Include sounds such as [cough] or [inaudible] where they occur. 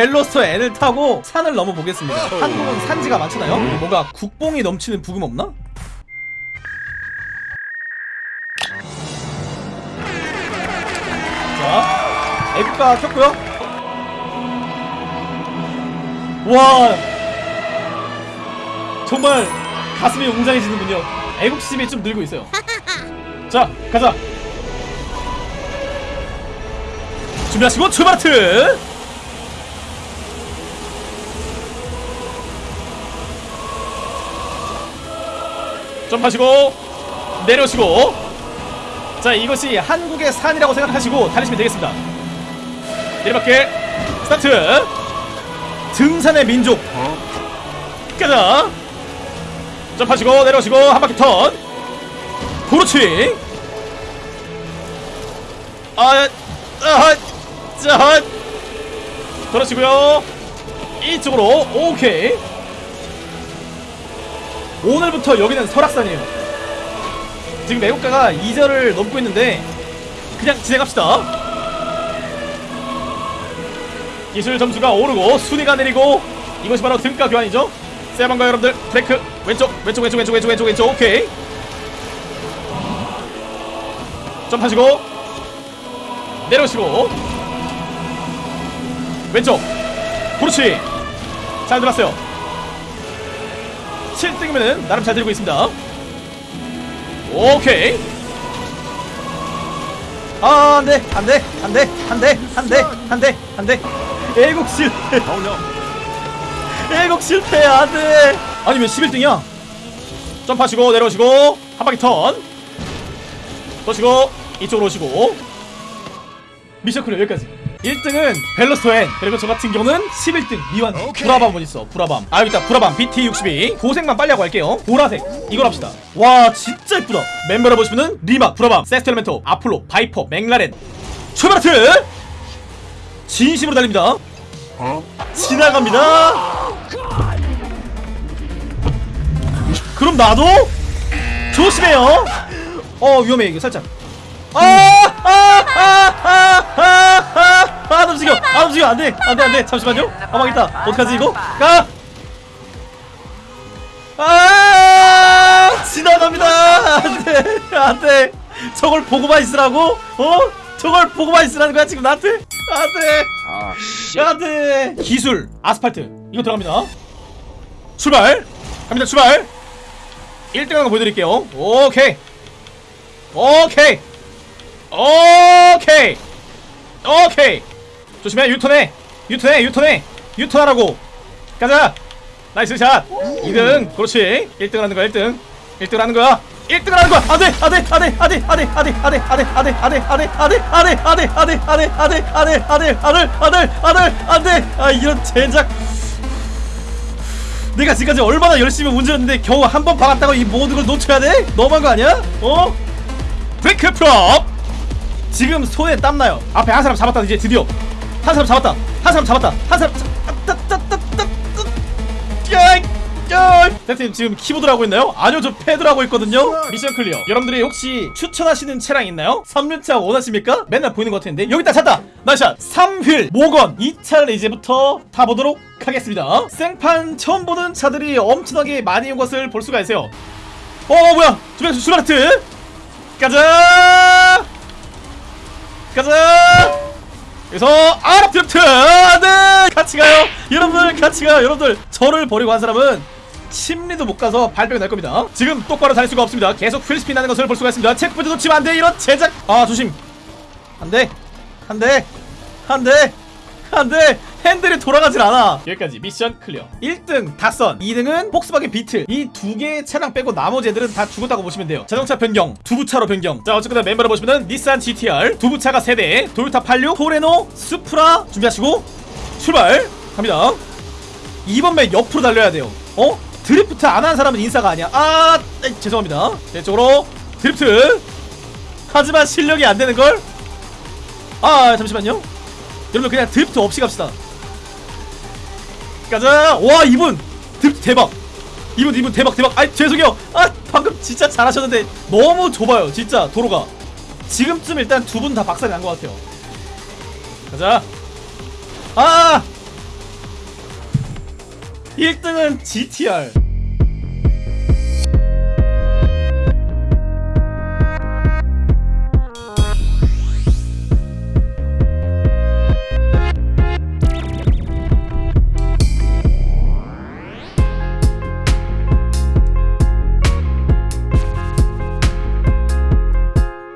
벨로스터 N을 타고 산을 넘어 보겠습니다. 한국은 산지가 많잖아요. 뭔가 국뽕이 넘치는 부금 없나? 자, 애국가 켰고요. 와, 정말 가슴이 웅장해지는군요. 애국심이 좀 늘고 있어요. [laughs] 자, 가자. 준비하시고 출발트. 점프하시고 내려오시고. 자 이것이 한국의 산이라고 생각하시고 달리시면 되겠습니다. 내리막길 스타트. 등산의 민족. 가자. 점프하시고 내려오시고 한 바퀴 턴. 그렇지 아, 아, 자, 돌아시고요. 이쪽으로. 오케이 오늘부터 여기는 설악산이에요. 지금 애국가가 2절을 넘고 있는데 그냥 진행합시다. 기술 점수가 오르고 순위가 내리고 이것이 바로 등가 교환이죠. 세방가 여러분들 브레이크. 왼쪽 왼쪽 왼쪽 왼쪽 왼쪽 왼쪽. 왼쪽 오케이. 점프하시고 내려오시고 왼쪽. 그렇지. 잘 들었어요 7등이면은 나름 잘 들고 있습니다. 오케이. 아, 안 돼, 안 돼, 안 돼, 안 돼, 안 돼, 안 돼, 안 돼. 애국 실패. 애국 실패, 안 돼. 아니, 왜 11등이야? 점프하시고, 내려오시고, 한 바퀴 턴. 도시고, 이쪽으로 오시고. 미션 클리어 여기까지. 1등은 벨로스토엔 그리고 저 같은 경우는 11등 미완. 브라밤 뭐 있어 브라밤. 아 여기 있다. 브라밤. BT62 고색만 빨리 하고 할게요. 보라색. 이걸 합시다. 와 진짜 예쁘다. 멤버를 보시면은 리마 브라밤 세스텔멘토 아폴로 바이퍼 맥라렌. 출발하트! 진심으로 달립니다. 지나갑니다. 그럼 나도 조심해요. 어 위험해 이거 살짝. 아아아아아아 아 움직여 아 움직여 안 돼 안 돼 안 돼 잠시만요 가만 있다 어떡하지 이거 가 아, 지나갑니다. 안 돼, 안 돼. 저걸 보고만 있으라고? 어? 저걸 보고만 있으라는 거야, 지금 나한테? 안 돼. 아, 씨. 안 돼. 기술, 아스팔트. 이거 들어갑니다. 출발. 갑니다, 출발. 1등 하는 거 보여드릴게요. 오케이. 오케이. 오케이. 오케이. 조심해, 유턴해. 유턴해, 유턴해. 유턴하라고. 가자. nice shot 2등 그렇지 1등 하는 거야 1등 1등 하는 거야 1등 하는 거야 안돼 안돼 안돼 안돼 안돼 안돼 안돼 안돼 안돼 안돼 안돼 안돼 안돼 안돼 안돼 안돼 안돼 안돼 아들 아들 아들 안돼 아 이런 젠장 내가 지금까지 얼마나 열심히 운전했는데 겨우 한 번 박았다고 이 모든 걸 놓쳐야 돼? 너무한 거 아니야? 어? 브레이크 프롭 지금 손에 땀나요 앞에 한 사람 잡았다 이제 드디어 한 사람 잡았다. 한 사람 잡았다. 한 사람 쌤팀 지금 키보드를 하고 있나요? 아니요 저 패드를 하고 있거든요. 미션 클리어. 여러분들이 혹시 추천하시는 차량 있나요? 3륜차 원하십니까? 맨날 보이는 것 같은데. 여기 있다 찾다. 나샷. 3휠 모건. 이 차를 이제부터 타보도록 하겠습니다. 생판 처음 보는 차들이 엄청나게 많이 온 것을 볼 수가 있어요. 어 뭐야. 주변 슈바르트. 가자. 가자 여기서 아랍 드리프트! 네! 같이 가요! 여러분들 같이 가요! 여러분들 저를 버리고 한 사람은 십리도 못 가서 발병이 날 겁니다. 지금 똑바로 달릴 수가 없습니다. 계속 wheel spin 나는 것을 볼 수가 있습니다. checkpoint 놓치면 안돼! 이런 젠장! 아 조심! 안돼! 안돼! 안돼! 안돼 핸들이 돌아가질 않아. 여기까지. mission clear. 1등 닷선 2등은 폭스바겐 비틀. 이 두 개의 차량 빼고 나머지 애들은 다 죽었다고 보시면 돼요. 자동차 변경 두부차로 변경. 자 어쨌거나 멤버를 보시면은 닛산 GTR 두부차가 3대 도요타 86 토레노 수프라 준비하시고 출발! 갑니다. 2번 맨 옆으로 달려야 돼요. 어? 드리프트 안 하는 사람은 인싸가 아니야. 아 에이, 죄송합니다. 이쪽으로 드리프트. 하지만 실력이 안 되는걸. 아 잠시만요. 여러분 그냥 드리프트 없이 갑시다 가자. 와 이분. 대박. 이분 이분 대박 대박. 아 죄송해요. 아 방금 진짜 잘하셨는데 너무 좁아요 진짜 도로가. 지금쯤 일단 두 분 다 박살이 난 것 같아요. 가자. 아! 1등은 GTR